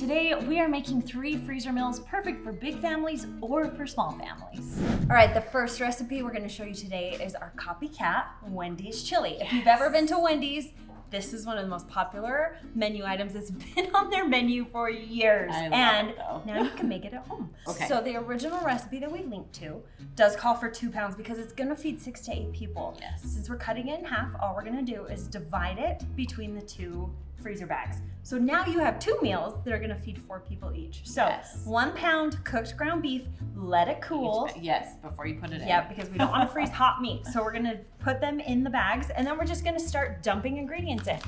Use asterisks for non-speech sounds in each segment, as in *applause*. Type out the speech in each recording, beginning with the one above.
Today we are making three freezer meals perfect for big families or for small families. All right, the first recipe we're gonna show you today is our copycat Wendy's chili. If you've ever been to Wendy's, this is one of the most popular menu items. It's *laughs* been on their menu for years. And now you can make it at home. *laughs* Okay. So the original recipe that we linked to does call for two pounds because it's gonna feed six to eight people. Yes. Since we're cutting it in half, all we're gonna do is divide it between the two freezer bags. So now you have two meals that are gonna feed four people each. So Yes. one pound cooked ground beef, let it cool. Yes, before you put it in. Yeah, because we don't want to *laughs* freeze hot meat. So we're gonna put them in the bags and then we're just gonna start dumping ingredients in.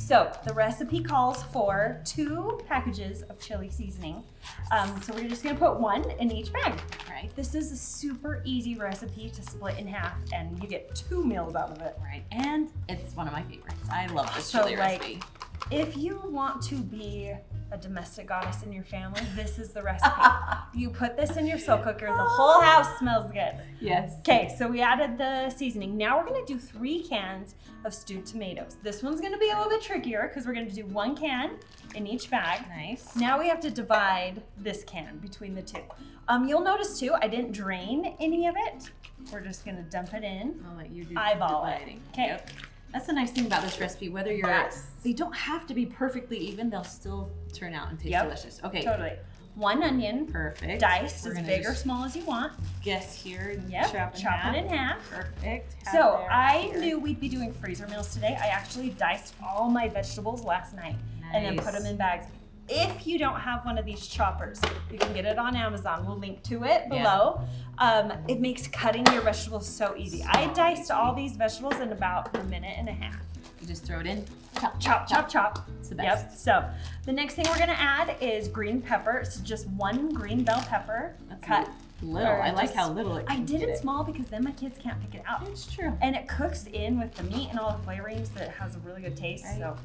So the recipe calls for two packages of chili seasoning. Um, so we're just gonna put one in each bag. Right. This is a super easy recipe to split in half and you get two meals out of it. Right. And it's one of my favorites. I love this So, chili like, recipe. If you want to be a domestic goddess in your family, this is the recipe. *laughs* you put this in your slow cooker, the whole house smells good. Yes. Okay, so we added the seasoning. Now we're gonna do three cans of stewed tomatoes. This one's gonna be a little bit trickier because we're gonna do one can in each bag. Nice. Now we have to divide this can between the two. Um, you'll notice too, I didn't drain any of it. We're just gonna dump it in. I'll let you do the Eyeball it. dividing. Okay. Yep. That's the nice thing about this recipe. Whether you're, Yes. they don't have to be perfectly even. They'll still turn out and taste Yep. delicious. Okay. Totally. One onion, Perfect. diced We're as big or small as you want. Guess here. Yep, Chop, in chop half. it in half. Perfect. Half So there, I here. knew we'd be doing freezer meals today. I actually diced all my vegetables last night and then put them in bags. If you don't have one of these choppers, you can get it on Amazon. We'll link to it Yeah. below. Um, it makes cutting your vegetables so easy. I diced all these vegetables in about a minute and a half. You just throw it in. Chop, Chop, chop, chop. It's the best. Yep. So the next thing we're gonna add is green pepper. So just one green bell pepper That's cut. Little. I like just- how little it I did it small because then my kids can't pick it out. It's true. And it cooks in with the meat and all the flavorings that it has a really good taste. Right. So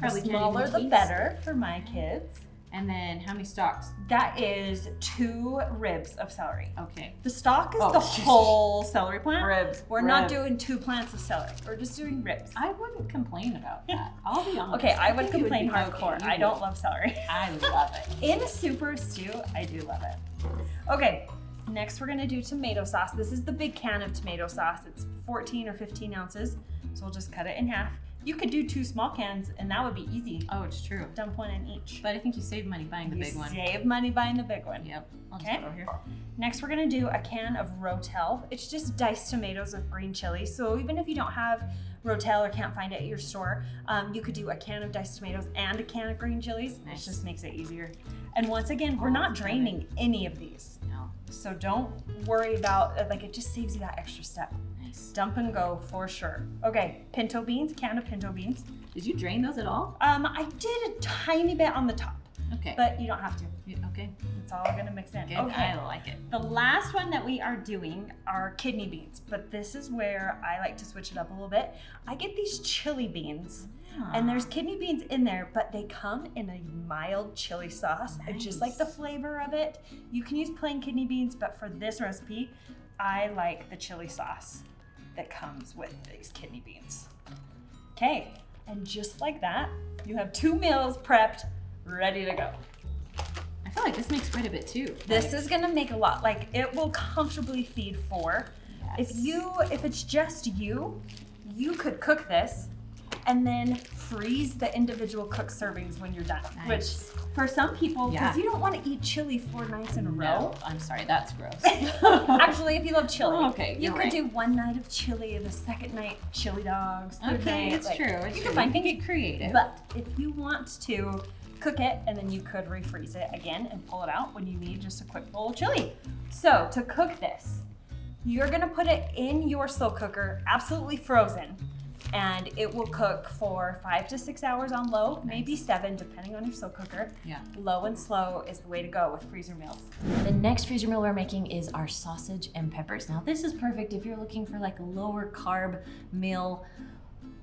Probably the smaller the better for my kids. And then how many stalks? That is two ribs of celery. Okay. The stalk is Oh, the whole celery plant. Ribs. We're not doing two plants of celery. We're just doing ribs. I wouldn't complain about that. I'll be honest. Okay, I would complain okay. hardcore. You I don't would. love celery. *laughs* I love it. In a super stew, I do love it. Okay, next we're gonna do tomato sauce. This is the big can of tomato sauce. It's 14 or 15 ounces. So we'll just cut it in half. You could do two small cans and that would be easy. Oh, it's true. Dump one in each. But I think you save money buying the you big one. save money buying the big one. Yep. I'll Okay. put it here. Next, we're gonna do a can of Rotel. It's just diced tomatoes with green chili. So even if you don't have Rotel or can't find it at your store, um, you could do a can of diced tomatoes and a can of green chilies. Nice. It just makes it easier. And once again, we're Oh, not draining any of these. No. So don't worry about, uh, like it just saves you that extra step. Nice. Dump and go for sure. Okay, pinto beans, can of pinto beans. Did you drain those at all? Um, I did a tiny bit on the top, Okay. but you don't have to. You- okay. It's all gonna mix in. Good. Okay. I like it. The last one that we are doing are kidney beans, but this is where I like to switch it up a little bit. I get these chili beans, and there's ah. kidney beans in there, but they come in a mild chili sauce. I just like the flavor of it. You can use plain kidney beans, but for this recipe, I like the chili sauce that comes with these kidney beans. Okay, and just like that, you have two meals prepped, ready to go. I feel like this makes quite a bit too. This is gonna make a lot. Like it will comfortably feed four. If you, if it's just you, you could cook this and then freeze the individual cooked servings when you're done. Nice. Which for some people, because Yeah. you don't want to eat chili four nights in a row. No, I'm sorry. That's gross. *laughs* Actually, if you love chili, Oh, okay, you could right. do one night of chili, the second night chili dogs. okay, night, it's like, true. It's you true. can find things. get creative. But if you want to cook it and then you could refreeze it again and pull it out when you need just a quick bowl of chili. So to cook this, you're gonna put it in your slow cooker, absolutely frozen, and it will cook for five to six hours on low, maybe seven, depending on your slow cooker. yeah. Low and slow is the way to go with freezer meals. The next freezer meal we're making is our sausage and peppers. Now this is perfect if you're looking for like a lower carb meal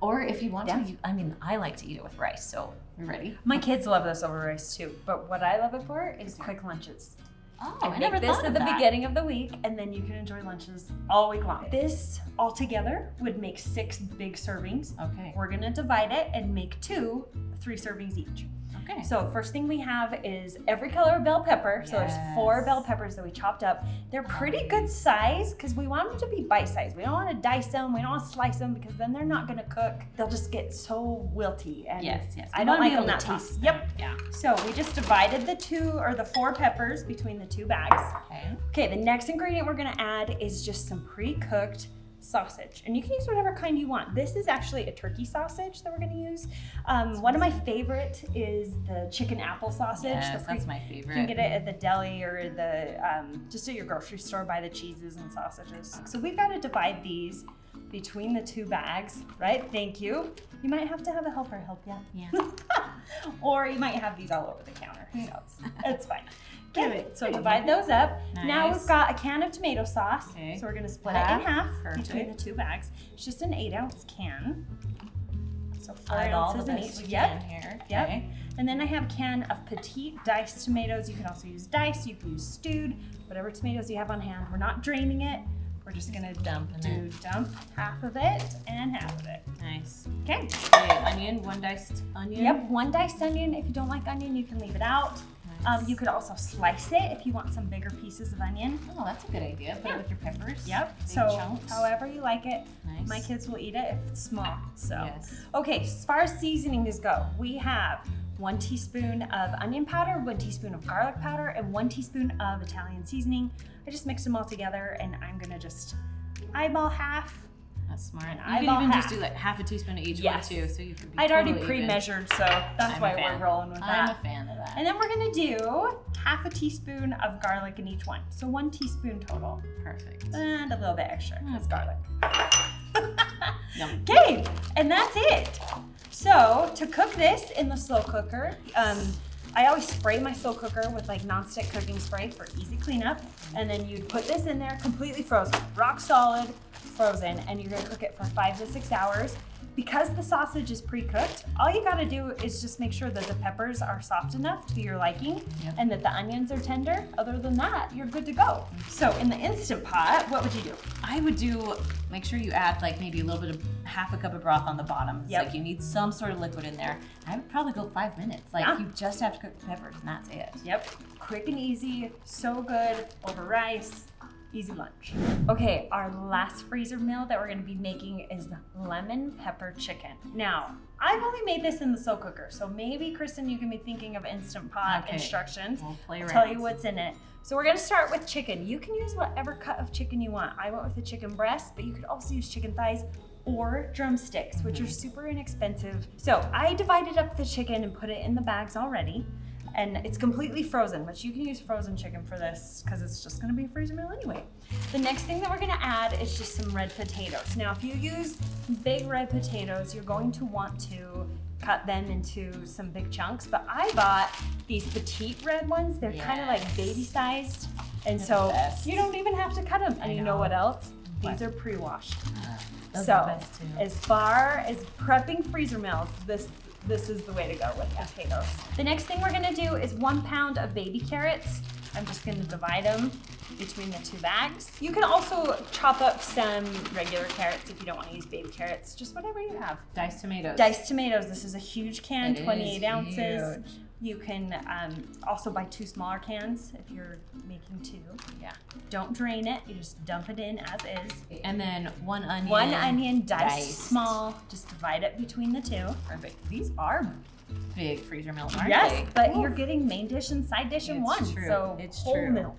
or if you want Yeah. to, you- I mean, I like to eat it with rice, so we're ready. My kids love this over rice too, but what I love it for is quick lunches. Oh, I, I, make this at the that. beginning of the week, and then you can enjoy lunches all week long. This altogether would make six big servings. Okay. We're gonna divide it and make two, three servings each. Okay. So first thing we have is every color of bell pepper. So there's four bell peppers that we chopped up. They're pretty good size because we want them to be bite size. We don't want to dice them. We don't want to slice them because then they're not gonna cook. They'll just get so wilty. And yes, yes. I We don't wanna like them to tough. taste Yep. Yeah. So we just divided the two or the four peppers between the two bags. Okay. Okay, the next ingredient we're gonna add is just some pre-cooked sausage. And you can use whatever kind you want. This is actually a turkey sausage that we're gonna use. Um, one of my favorite is the chicken apple sausage. Yes, that's my favorite. you can get it at the deli or the um, just at your grocery store. Buy the cheeses and sausages. So we've got to divide these between the two bags, right? Thank you. You might have to have a helper help you. Yeah. *laughs* or you might have these all over the counter. Who knows? It's fine. Give Okay, it so divide those up. Nice. Now we've got a can of tomato sauce. Okay. So we're gonna split it in half between the two bags. It's just an eight ounce can. So four Eyeball ounces in each. we Yep. here. Yep. Okay. And then I have a can of petite diced tomatoes. You can also use diced, you can use stewed, whatever tomatoes you have on hand. We're not draining it. We're just gonna Dumping do it. dump half of it and half of it. Nice. Okay. Okay, onion, one diced onion. Yep, one diced onion. If you don't like onion, you can leave it out. Nice. Um, you could also slice it if you want some bigger pieces of onion. Oh, that's a good idea. Put Yeah. it with your peppers. Yep. Big so chunks. however you like it. Nice. My kids will eat it if it's small. So Yes. okay, as far as seasonings go, we have one teaspoon of onion powder, one teaspoon of garlic powder, and one teaspoon of Italian seasoning. I just mixed them all together and I'm gonna just eyeball half. That's smart. And You can even half. just do like half a teaspoon of each Yes. one too, so you can be I'd already totally even. pre-measured, so that's I'm why we're rolling with that. I'm a fan of that. And then we're gonna do half a teaspoon of garlic in each one. So one teaspoon total. Perfect. And a little bit extra because hmm. garlic. *laughs* Okay, and that's it. So to cook this in the slow cooker, um, I always spray my slow cooker with like nonstick cooking spray for easy cleanup. And then you'd put this in there completely frozen, rock solid, frozen, and you're gonna cook it for five to six hours. Because the sausage is pre-cooked, all you gotta do is just make sure that the peppers are soft enough to your liking Yep. and that the onions are tender. Other than that, you're good to go. So in the Instant Pot, what would you do? I would do make sure you add like maybe a little bit of half a cup of broth on the bottom. It's Yep. like you need some sort of liquid in there. I would probably go five minutes. Like Yeah. you just have to cook the peppers and that's it. Yep, quick and easy, so good over rice, easy lunch. Okay, our last freezer meal that we're gonna be making is lemon pepper chicken. Now, I've only made this in the slow cooker, so maybe Kristen, you can be thinking of instant pot Okay. instructions. We'll play I'll around. tell you what's in it. So we're gonna start with chicken. You can use whatever cut of chicken you want. I went with the chicken breast, but you could also use chicken thighs or drumsticks, which are super inexpensive. So I divided up the chicken and put it in the bags already. And it's completely frozen, but you can use frozen chicken for this because it's just gonna be a freezer meal anyway. The next thing that we're gonna add is just some red potatoes. Now, if you use big red potatoes, you're going to want to cut them into some big chunks, but I bought these petite red ones. They're kind of like baby sized. And They're so you don't even have to cut them. And you know what else? What? These are pre-washed. Ah, those so are best too. as far as prepping freezer meals, this this is the way to go with potatoes. The next thing we're gonna do is one pound of baby carrots. I'm just gonna divide them between the two bags. You can also chop up some regular carrots if you don't want to use baby carrots, just whatever you have. Diced tomatoes. Diced tomatoes. This is a huge can, It is 28 ounces. huge. You can um, also buy two smaller cans if you're making two. Yeah. Don't drain it. You just dump it in as is. And then one onion. One onion diced, diced. small. Just divide it between the two. Perfect. These are big freezer meals, aren't yes, they? but Ooh. you're getting main dish and side dish in It's one. true. So It's whole true. meal.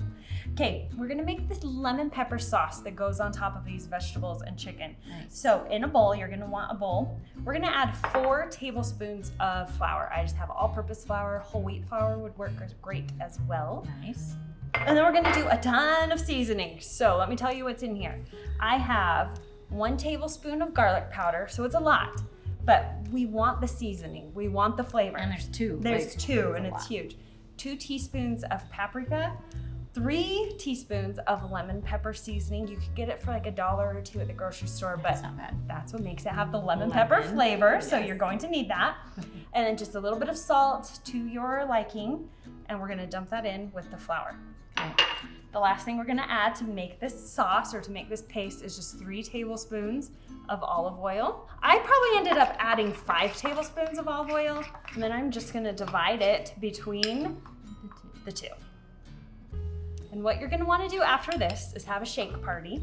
Okay, we're gonna make this lemon pepper sauce that goes on top of these vegetables and chicken. Nice. So in a bowl, you're gonna want a bowl. We're gonna add four tablespoons of flour. I just have all-purpose flour. Whole wheat flour would work great as well. Nice. And then we're gonna do a ton of seasoning. So let me tell you what's in here. I have one tablespoon of garlic powder, so it's a lot, but we want the seasoning. We want the flavor. And there's two. There's like, two, and it's lot. huge. Two teaspoons of paprika, three teaspoons of lemon pepper seasoning. You could get it for like a dollar or two at the grocery store, That's but not bad. that's what makes it have the lemon pepper Lemon. flavor. So you're going to need that. And then just a little bit of salt to your liking. And we're gonna dump that in with the flour. Okay. The last thing we're gonna add to make this sauce or to make this paste is just three tablespoons of olive oil. I probably ended up adding five tablespoons of olive oil, and then I'm just gonna divide it between the two. And what you're gonna wanna do after this is have a shake party,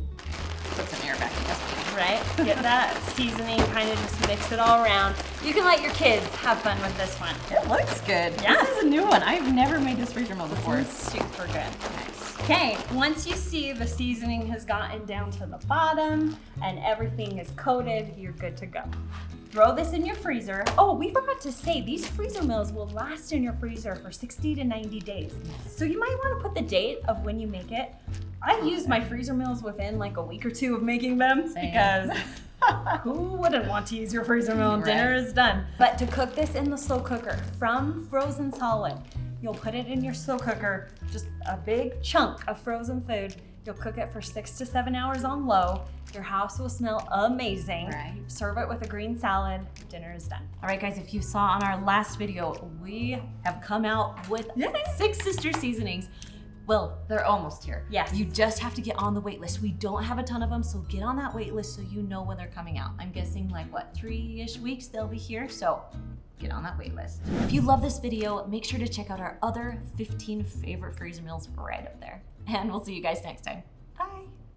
Put some air back in right? Get that *laughs* seasoning, kind of just mix it all around. You can let your kids have fun with this one. It looks good. Yeah. This is a new one. I've never made this freezer meal before. It's super good. Nice. Okay, once you see the seasoning has gotten down to the bottom and everything is coated, you're good to go. Throw this in your freezer. Oh, we forgot to say these freezer meals will last in your freezer for 60 to 90 days. So you might want to put the date of when you make it. I use my freezer meals within like a week or two of making them Same. because *laughs* who wouldn't want to use your freezer meal and dinner is done. But to cook this in the slow cooker from frozen solid, you'll put it in your slow cooker, just a big chunk of frozen food. You'll cook it for six to seven hours on low. Your house will smell amazing. Right. Serve it with a green salad. Dinner is done. All right, guys, if you saw on our last video, we have come out with Yay. six sister seasonings. Well, they're almost here. Yes. You just have to get on the wait list. We don't have a ton of them, so get on that wait list so you know when they're coming out. I'm guessing like what, three ish weeks they'll be here. So get on that wait list. If you love this video, make sure to check out our other 15 favorite freezer meals right up there. And we'll see you guys next time. Bye.